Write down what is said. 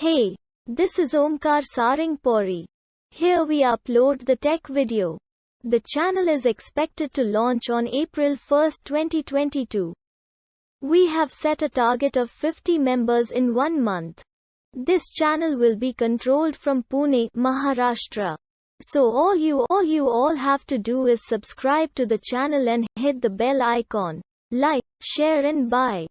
Hey, this is Omkar Saringpuri. Here we upload the tech video. The channel is expected to launch on April 1, 2022. We have set a target of 50 members in one month. This channel will be controlled from Pune, Maharashtra. So all you all you all have to do is subscribe to the channel and hit the bell icon. Like, share and buy.